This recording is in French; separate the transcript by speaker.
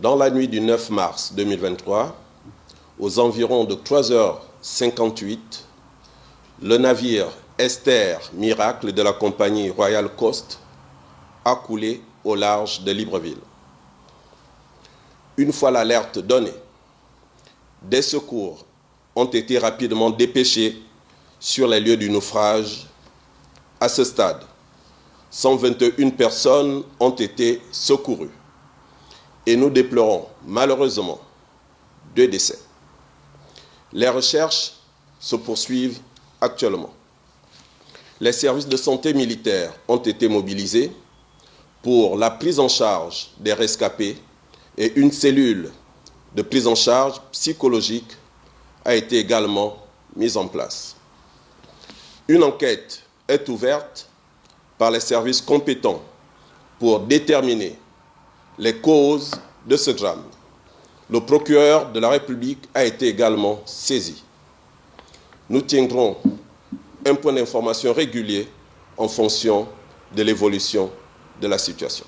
Speaker 1: Dans la nuit du 9 mars 2023, aux environs de 3h58, le navire Esther Miracle de la compagnie Royal Coast a coulé au large de Libreville. Une fois l'alerte donnée, des secours ont été rapidement dépêchés sur les lieux du naufrage. À ce stade, 121 personnes ont été secourues et nous déplorons malheureusement deux décès. Les recherches se poursuivent actuellement. Les services de santé militaire ont été mobilisés pour la prise en charge des rescapés et une cellule de prise en charge psychologique a été également mise en place. Une enquête est ouverte par les services compétents pour déterminer les causes de ce drame. Le procureur de la République a été également saisi. Nous tiendrons un point d'information régulier en fonction de l'évolution de la situation.